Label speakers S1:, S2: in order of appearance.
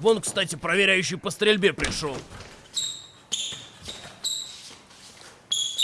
S1: Вон, кстати, проверяющий по стрельбе пришел.